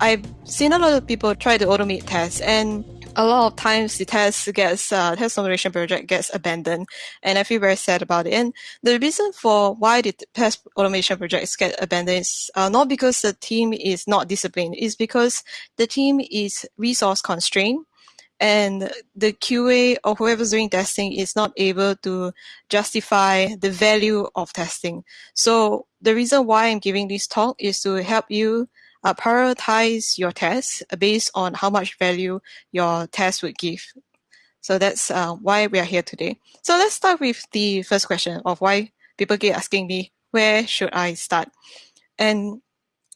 I've seen a lot of people try to automate tests and a lot of times the test gets uh, test automation project gets abandoned and i feel very sad about it and the reason for why the test automation projects get abandoned is uh, not because the team is not disciplined it's because the team is resource constrained and the QA or whoever's doing testing is not able to justify the value of testing. So the reason why I'm giving this talk is to help you prioritize your tests based on how much value your test would give. So that's uh, why we are here today. So let's start with the first question of why people keep asking me, where should I start? And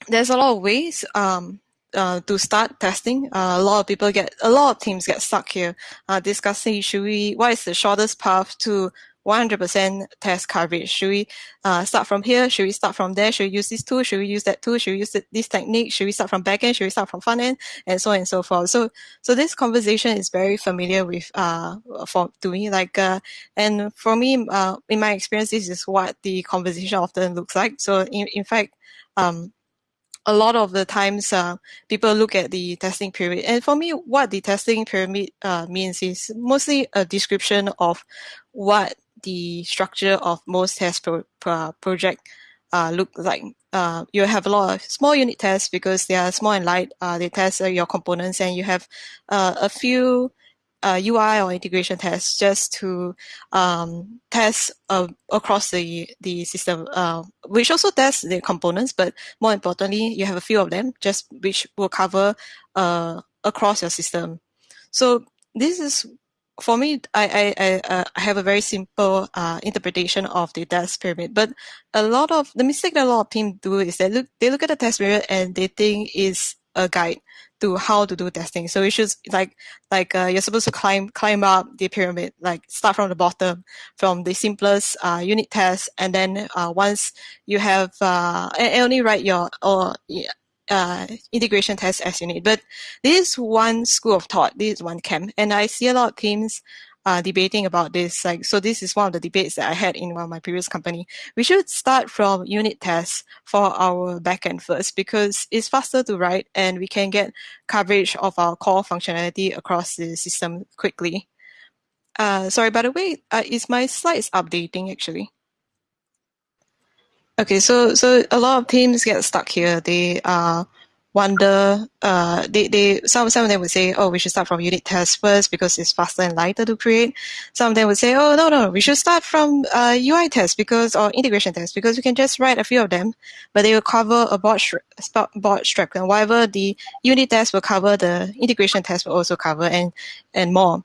there's a lot of ways um, uh, to start testing. Uh, a lot of people get, a lot of teams get stuck here uh, discussing should we, what is the shortest path to 100% test coverage. Should we uh, start from here? Should we start from there? Should we use this tool? Should we use that tool? Should we use this technique? Should we start from backend? Should we start from front end? And so on and so forth. So, so this conversation is very familiar with, uh, for, to me, like, uh, and for me, uh, in my experience, this is what the conversation often looks like. So in, in fact, um, a lot of the times uh, people look at the testing pyramid. And for me, what the testing pyramid uh, means is mostly a description of what the structure of most test pro, pro project uh, look like. Uh, you have a lot of small unit tests because they are small and light. Uh, they test uh, your components and you have uh, a few UI uh, or integration tests just to um, test across the, the system, which also tests the components, but more importantly, you have a few of them just which will cover across your system. So this is for me, I I, I, uh, have a very simple uh, interpretation of the test pyramid. But a lot of the mistake that a lot of teams do is they look they look at the test pyramid and they think is a guide to how to do testing. So you should like like uh, you're supposed to climb climb up the pyramid, like start from the bottom, from the simplest uh, unit test, and then uh, once you have uh, and only write your or uh, integration tests as you need. But this is one school of thought, this is one camp, and I see a lot of teams uh, debating about this. Like, so this is one of the debates that I had in one of my previous company. We should start from unit tests for our backend first because it's faster to write and we can get coverage of our core functionality across the system quickly. Uh, sorry, by the way, uh, is my slides updating actually? Okay, so so a lot of teams get stuck here. They uh, wonder. Uh, they they some some of them would say, oh, we should start from unit tests first because it's faster and lighter to create. Some of them would say, oh, no, no, we should start from uh, UI tests because or integration tests because we can just write a few of them, but they will cover a broad broad stroke, and whatever the unit test will cover, the integration test will also cover, and and more.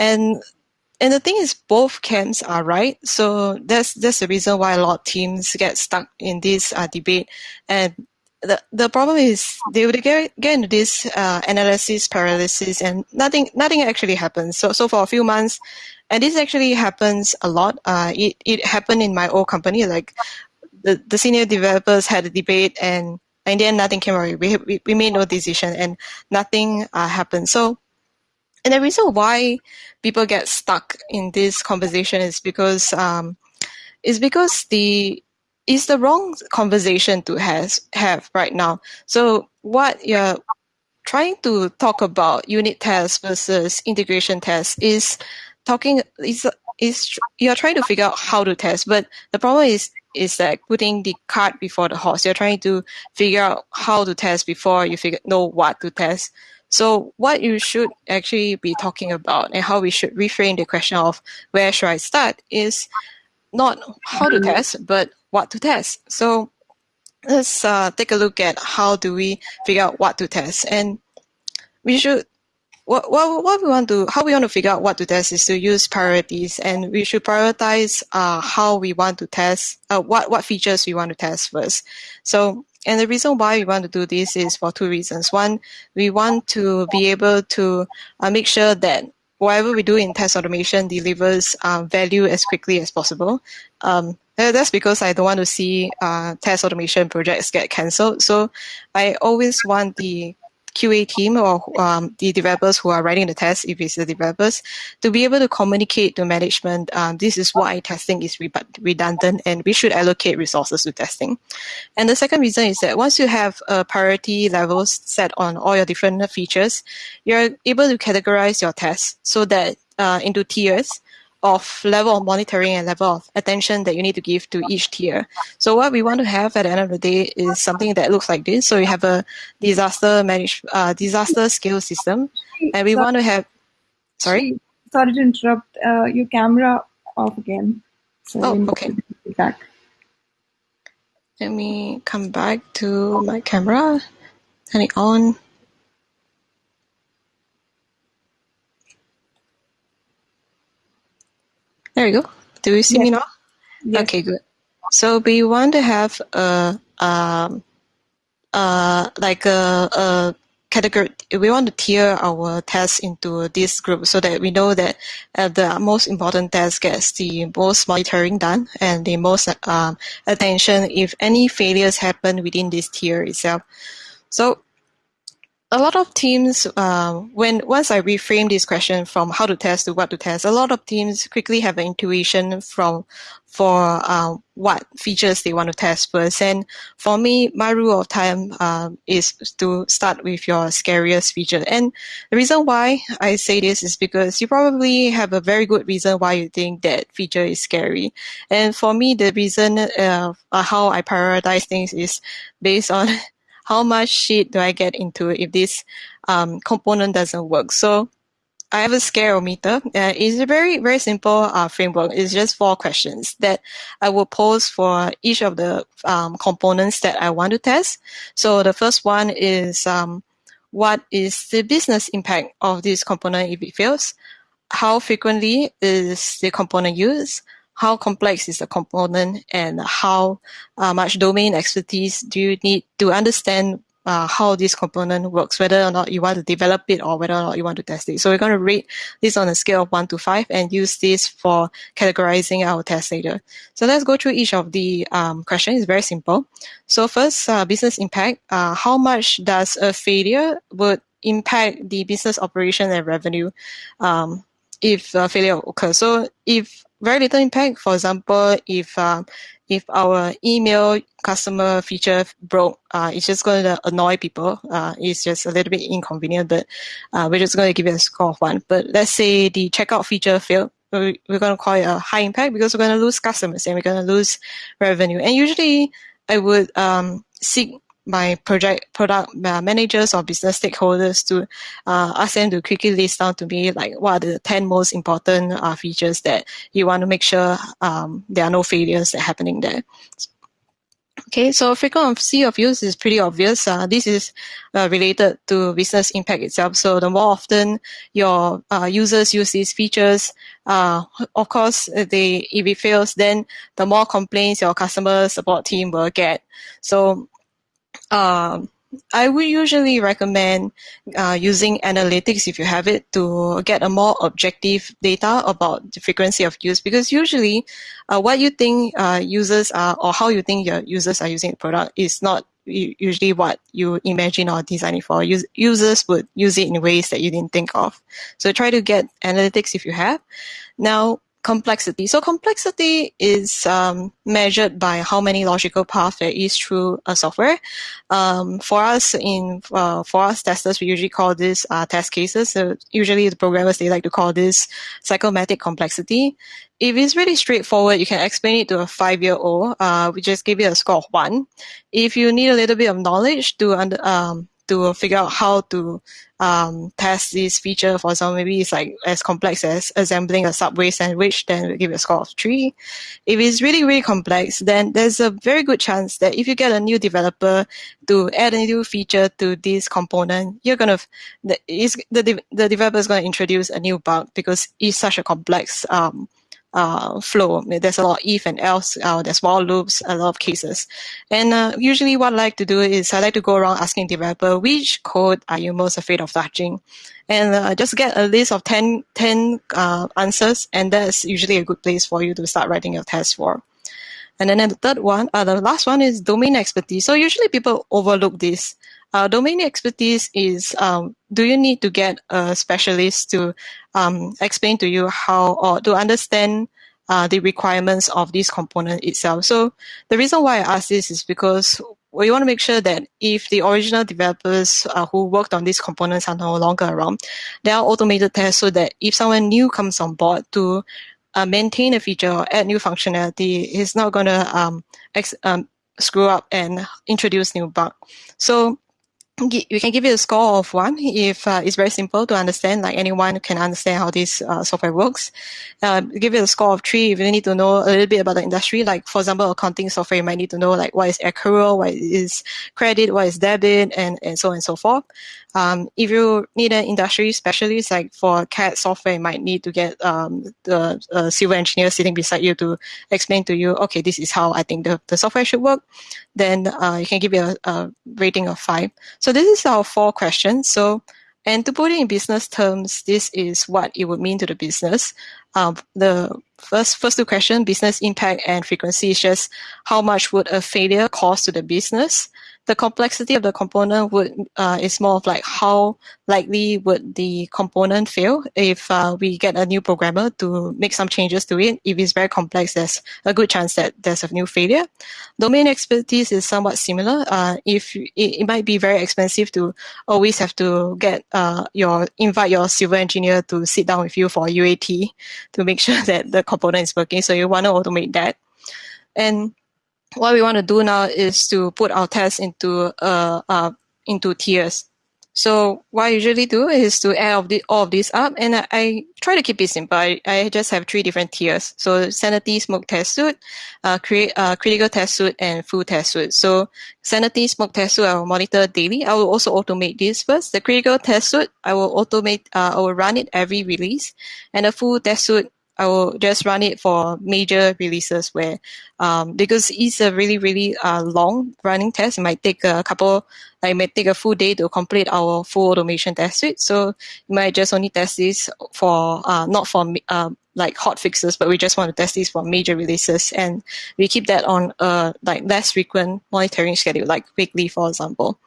And and the thing is, both camps are right. So that's that's the reason why a lot of teams get stuck in this uh, debate. And the the problem is they would get, get into this uh, analysis paralysis, and nothing nothing actually happens. So so for a few months, and this actually happens a lot. Uh, it it happened in my old company. Like the the senior developers had a debate, and in the end, nothing came out. We we, we made no decision, and nothing uh, happened. So and the reason why people get stuck in this conversation is because um, is because the is the wrong conversation to has have right now. So what you're trying to talk about unit tests versus integration tests is talking is is you're trying to figure out how to test, but the problem is is that putting the cart before the horse. You're trying to figure out how to test before you figure know what to test. So what you should actually be talking about and how we should reframe the question of where should I start is not how to test, but what to test. So let's uh, take a look at how do we figure out what to test. And we should, what, what, what we want to, how we want to figure out what to test is to use priorities and we should prioritize uh, how we want to test, uh, what, what features we want to test first. So and the reason why we want to do this is for two reasons. One, we want to be able to uh, make sure that whatever we do in test automation delivers uh, value as quickly as possible. Um, that's because I don't want to see uh, test automation projects get cancelled. So I always want the QA team or um, the developers who are writing the test, if it's the developers, to be able to communicate to management, um, this is why testing is redundant and we should allocate resources to testing. And the second reason is that once you have a priority levels set on all your different features, you're able to categorize your tests so that uh, into tiers of level of monitoring and level of attention that you need to give to each tier. So what we want to have at the end of the day is something that looks like this. So you have a disaster manage uh, disaster scale system, and we want to have. Sorry. Sorry to interrupt. Uh, your camera off again. So oh, okay. Back. Let me come back to my camera. Turn it on. There you go. Do you see yes. me now? Yes. Okay, good. So we want to have a, um, uh, like a, a category. We want to tier our tests into this group so that we know that uh, the most important test gets the most monitoring done and the most um, attention if any failures happen within this tier itself. So a lot of teams, uh, when once I reframe this question from how to test to what to test, a lot of teams quickly have an intuition from for uh, what features they want to test first. And for me, my rule of thumb uh, is to start with your scariest feature. And the reason why I say this is because you probably have a very good reason why you think that feature is scary. And for me, the reason uh, how I prioritize things is based on how much shit do I get into if this um, component doesn't work? So I have a scarometer. Uh, it's a very, very simple uh, framework. It's just four questions that I will pose for each of the um, components that I want to test. So the first one is um, what is the business impact of this component if it fails? How frequently is the component used? How complex is the component and how uh, much domain expertise do you need to understand uh, how this component works, whether or not you want to develop it or whether or not you want to test it. So we're going to rate this on a scale of 1 to 5 and use this for categorizing our test data. So let's go through each of the um, questions. It's very simple. So first, uh, business impact. Uh, how much does a failure would impact the business operation and revenue um, if a failure occurs? So if very little impact. For example, if uh, if our email customer feature broke, uh, it's just going to annoy people. Uh, it's just a little bit inconvenient, but uh, we're just going to give it a score of one. But let's say the checkout feature failed. We're going to call it a high impact because we're going to lose customers and we're going to lose revenue. And usually I would um, seek my project product managers or business stakeholders to uh, ask them to quickly list down to me like what are the 10 most important uh, features that you want to make sure um, there are no failures that happening there. Okay, so frequency of use is pretty obvious. Uh, this is uh, related to business impact itself. So the more often your uh, users use these features, uh, of course, they if it fails, then the more complaints your customer support team will get. So um, I would usually recommend uh, using analytics if you have it to get a more objective data about the frequency of use because usually uh, what you think uh, users are or how you think your users are using the product is not usually what you imagine or design it for. Us users would use it in ways that you didn't think of. So try to get analytics if you have. Now, complexity. So complexity is um, measured by how many logical paths there is through a software. Um, for us, in uh, for us testers, we usually call this uh, test cases. So usually the programmers they like to call this cyclomatic complexity. If it's really straightforward, you can explain it to a five-year-old. Uh, we just give it a score of one. If you need a little bit of knowledge to under, um, to figure out how to um, test this feature. For example, maybe it's like as complex as assembling a Subway sandwich, then we'll give you a score of three. If it's really, really complex, then there's a very good chance that if you get a new developer to add a new feature to this component, you're gonna the, the, the developer is going to introduce a new bug because it's such a complex um, uh, flow. There's a lot of if and else, uh, there's while loops, a lot of cases. And uh, usually what I like to do is I like to go around asking developer, which code are you most afraid of touching? And uh, just get a list of 10, 10 uh, answers, and that's usually a good place for you to start writing your test for. And then the third one, uh, the last one is domain expertise. So usually people overlook this Uh, domain expertise is um, do you need to get a specialist to um, explain to you how or to understand uh, the requirements of this component itself. So the reason why I ask this is because we want to make sure that if the original developers uh, who worked on these components are no longer around, there are automated tests so that if someone new comes on board to uh, maintain a feature or add new functionality, it's not going to um, um, screw up and introduce new bug. So we can give it a score of one if uh, it's very simple to understand, like anyone can understand how this uh, software works. Uh, give it a score of three if you need to know a little bit about the industry. Like for example, accounting software, you might need to know like what is accrual, what is credit, what is debit, and, and so on and so forth. Um, if you need an industry specialist, like for CAD software, you might need to get um, the uh, civil engineer sitting beside you to explain to you, okay, this is how I think the, the software should work. Then uh, you can give it a, a rating of five. So this is our four questions. So, and to put it in business terms, this is what it would mean to the business. Um, the first first two questions, business impact and frequency, is just how much would a failure cost to the business the complexity of the component would uh, is more of like how likely would the component fail if uh, we get a new programmer to make some changes to it. If it's very complex, there's a good chance that there's a new failure. Domain expertise is somewhat similar. Uh, if it, it, might be very expensive to always have to get uh, your invite your civil engineer to sit down with you for UAT to make sure that the component is working. So you want to automate that. And what we want to do now is to put our tests into uh, uh, into tiers. So what I usually do is to add all of, the, all of these up, and I, I, try to keep it simple. I, I, just have three different tiers. So sanity, smoke test suite, uh, create, uh, critical test suite, and full test suite. So sanity, smoke test suite, I will monitor daily. I will also automate this first. The critical test suite, I will automate, uh, I will run it every release, and the full test suite, I will just run it for major releases where, um, because it's a really, really uh, long running test. It might take a couple, like it might take a full day to complete our full automation test suite. So you might just only test this for, uh, not for uh, like hot fixes, but we just want to test this for major releases. And we keep that on a like less frequent monitoring schedule, like weekly, for example.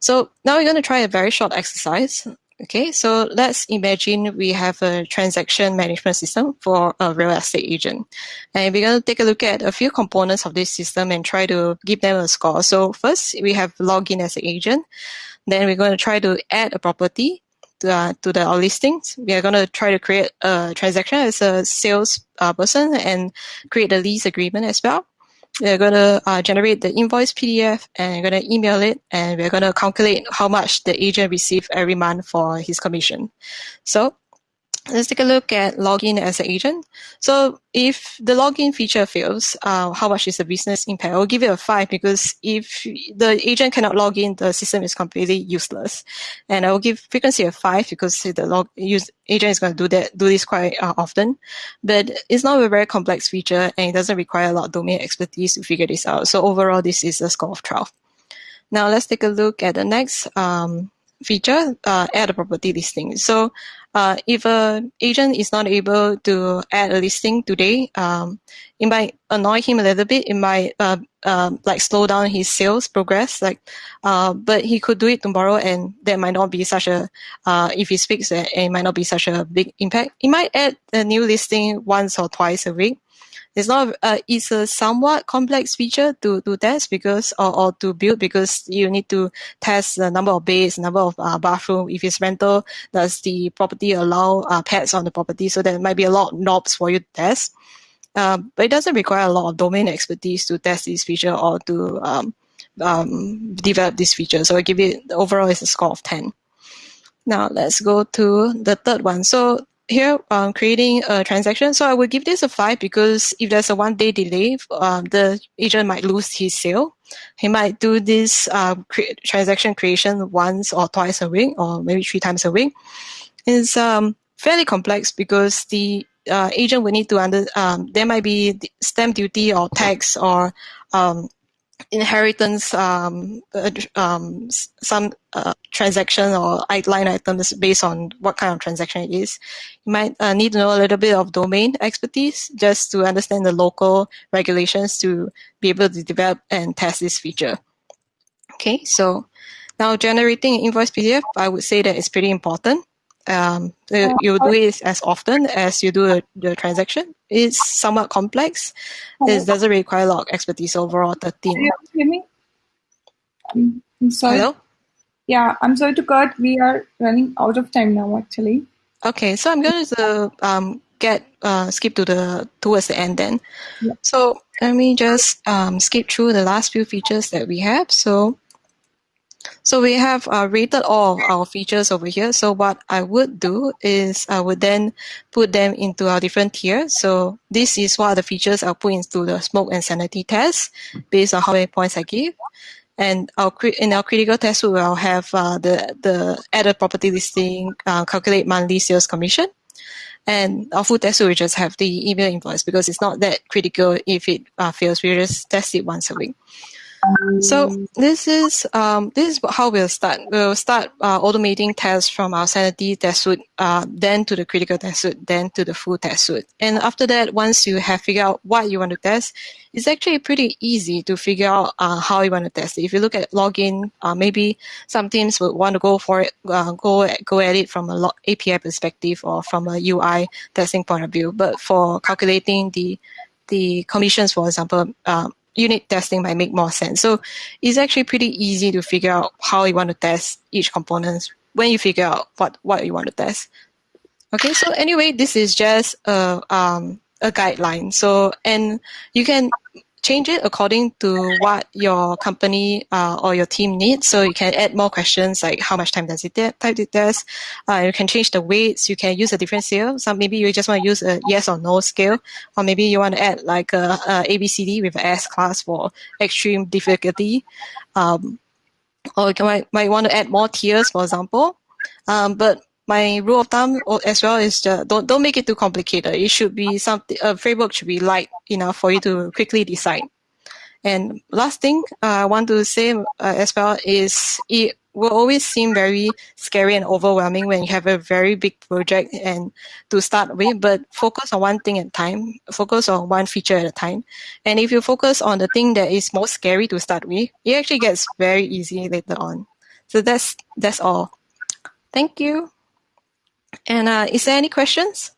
So now we're going to try a very short exercise. Okay, so let's imagine we have a transaction management system for a real estate agent. And we're going to take a look at a few components of this system and try to give them a score. So first, we have login as an agent. Then we're going to try to add a property to, uh, to the our listings. We are going to try to create a transaction as a sales uh, person and create a lease agreement as well. We're going to uh, generate the invoice PDF and we're going to email it and we're going to calculate how much the agent received every month for his commission. So let's take a look at login as an agent. So if the login feature fails, uh, how much is the business impact? I'll give it a five because if the agent cannot log in, the system is completely useless. And I will give frequency a five because the log use agent is going to do that, do this quite uh, often. But it's not a very complex feature and it doesn't require a lot of domain expertise to figure this out. So overall, this is a score of 12. Now let's take a look at the next um, feature, uh, add a property listing. So uh, if an agent is not able to add a listing today, um, it might annoy him a little bit. It might uh, uh, like slow down his sales progress. Like, uh, but he could do it tomorrow, and that might not be such a. Uh, if he speaks, it might not be such a big impact. He might add a new listing once or twice a week it's not uh, it's a somewhat complex feature to to test because or, or to build because you need to test the number of beds, number of uh, bathroom. If it's rental, does the property allow uh, pets on the property? So there might be a lot of knobs for you to test. Um, but it doesn't require a lot of domain expertise to test this feature or to um, um, develop this feature. So I give it overall is a score of 10. Now let's go to the third one. So here um, creating a transaction. So I will give this a five because if there's a one day delay, um, the agent might lose his sale. He might do this uh, cre transaction creation once or twice a week or maybe three times a week. It's um, fairly complex because the uh, agent will need to under, um, there might be stamp duty or tax or um, inheritance um, um, some uh, transaction or line items based on what kind of transaction it is. You might uh, need to know a little bit of domain expertise just to understand the local regulations to be able to develop and test this feature. Okay, so Now, generating invoice PDF, I would say that it's pretty important. Um, you do it as often as you do the transaction. It's somewhat complex. It doesn't require a lot of expertise overall. 13. Can you hear me? I'm sorry. Hello? Yeah, I'm sorry to cut. We are running out of time now, actually. Okay, so I'm going to um, get uh, skip to the towards the end then. Yeah. So let me just um, skip through the last few features that we have. So so we have uh, rated all our features over here. So what I would do is I would then put them into our different tiers. So this is what the features I'll put into the smoke and sanity test based on how many points I give. And our, in our critical test, we will have uh, the, the added property listing, uh, calculate monthly sales commission. And our full test we just have the email invoice because it's not that critical if it uh, fails. We just test it once a week. So this is um, this is how we'll start. We'll start uh, automating tests from our sanity test suite, uh, then to the critical test suite, then to the full test suite. And after that, once you have figured out what you want to test, it's actually pretty easy to figure out uh, how you want to test. If you look at login, uh, maybe some teams would want to go for it, uh, go go at it from a API perspective or from a UI testing point of view. But for calculating the the commissions, for example, uh, unit testing might make more sense. So it's actually pretty easy to figure out how you want to test each component when you figure out what, what you want to test. Okay, so anyway, this is just a, um, a guideline. So, and you can change it according to what your company uh, or your team needs. So you can add more questions like how much time does it take to test. Uh, you can change the weights. You can use a different scale. Some maybe you just want to use a yes or no scale, or maybe you want to add like a, a ABCD with an S class for extreme difficulty. Um, or you might, might want to add more tiers, for example. Um, but my rule of thumb as well is just don't don't make it too complicated. It should be something a framework should be light enough for you to quickly decide. And last thing uh, I want to say uh, as well is it will always seem very scary and overwhelming when you have a very big project and to start with, but focus on one thing at a time, focus on one feature at a time. And if you focus on the thing that is most scary to start with, it actually gets very easy later on. So that's that's all. Thank you. And uh, is there any questions?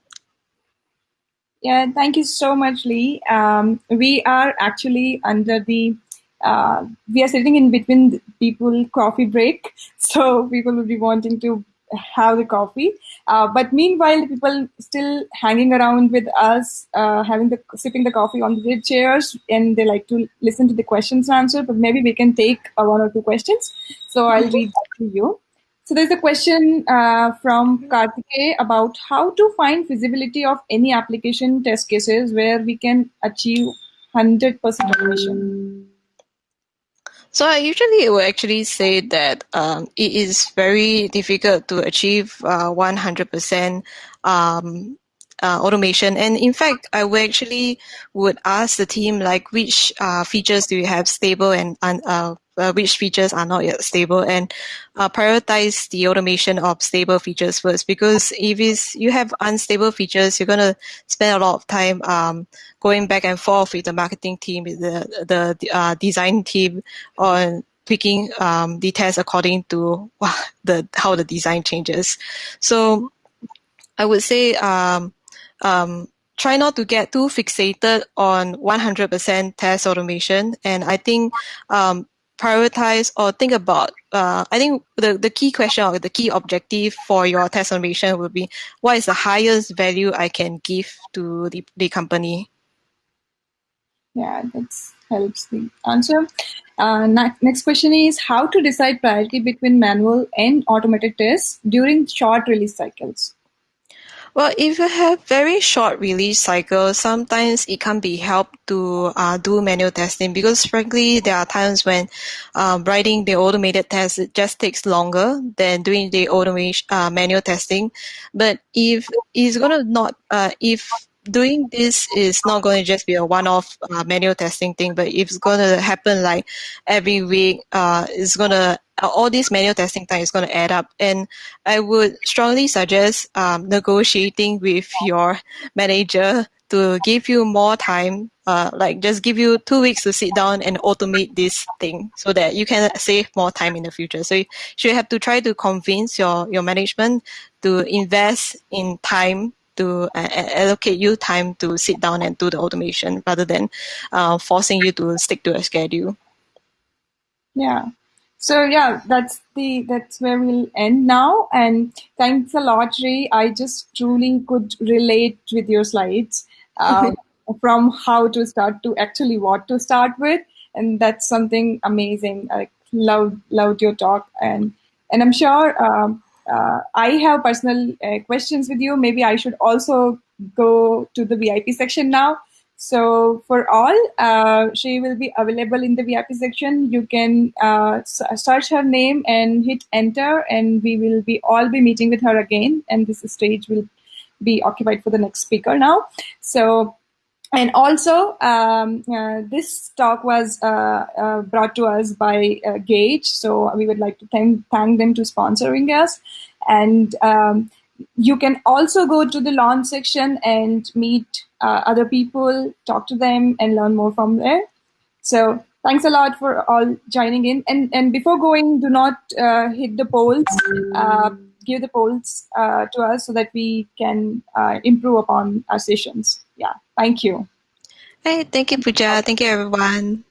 Yeah, thank you so much, Lee. Um, we are actually under the uh, we are sitting in between people coffee break, so people will be wanting to have the coffee. Uh, but meanwhile, people still hanging around with us, uh, having the sipping the coffee on the chairs, and they like to listen to the questions answered. But maybe we can take uh, one or two questions. So I'll mm-hmm. to you. So there's a question uh, from Karthike about how to find feasibility of any application test cases where we can achieve 100% automation. So I usually will actually say that um, it is very difficult to achieve uh, 100% um, uh, automation. And in fact, I would actually would ask the team like which uh, features do you have stable and uh, uh, which features are not yet stable and uh, prioritize the automation of stable features first because if it's, you have unstable features, you're going to spend a lot of time um, going back and forth with the marketing team, the, the uh, design team on picking um, the according to the how the design changes. So I would say um, um, try not to get too fixated on 100% test automation. And I think um, prioritize or think about, uh, I think the, the key question or the key objective for your test automation will be what is the highest value I can give to the, the company? Yeah, that helps the answer. Uh, next question is how to decide priority between manual and automated tests during short release cycles? Well, if you have very short release cycles, sometimes it can be helped to uh, do manual testing because frankly, there are times when um, writing the automated test it just takes longer than doing the automation uh, manual testing. But if it's gonna not, uh, if doing this is not going to just be a one-off uh, manual testing thing, but if it's going to happen like every week, uh, it's going to all this manual testing time is going to add up. And I would strongly suggest um, negotiating with your manager to give you more time uh, like just give you two weeks to sit down and automate this thing so that you can save more time in the future. So you should have to try to convince your, your management to invest in time to uh, allocate you time to sit down and do the automation rather than uh, forcing you to stick to a schedule. Yeah. So yeah, that's the that's where we'll end now. And thanks a lot, Ray. I just truly could relate with your slides um, from how to start to actually what to start with, and that's something amazing. I loved loved your talk, and and I'm sure um, uh, I have personal uh, questions with you. Maybe I should also go to the VIP section now. So for all, uh, she will be available in the VIP section. You can uh, search her name and hit enter, and we will be all be meeting with her again. And this stage will be occupied for the next speaker now. So and also um, uh, this talk was uh, uh, brought to us by uh, Gage, so we would like to thank thank them to sponsoring us, and um, you can also go to the launch section and meet uh, other people, talk to them, and learn more from there. So thanks a lot for all joining in. And and before going, do not uh, hit the polls. Uh, give the polls uh, to us so that we can uh, improve upon our sessions. Yeah. Thank you. Hey, thank you, Pooja. Thank you, everyone.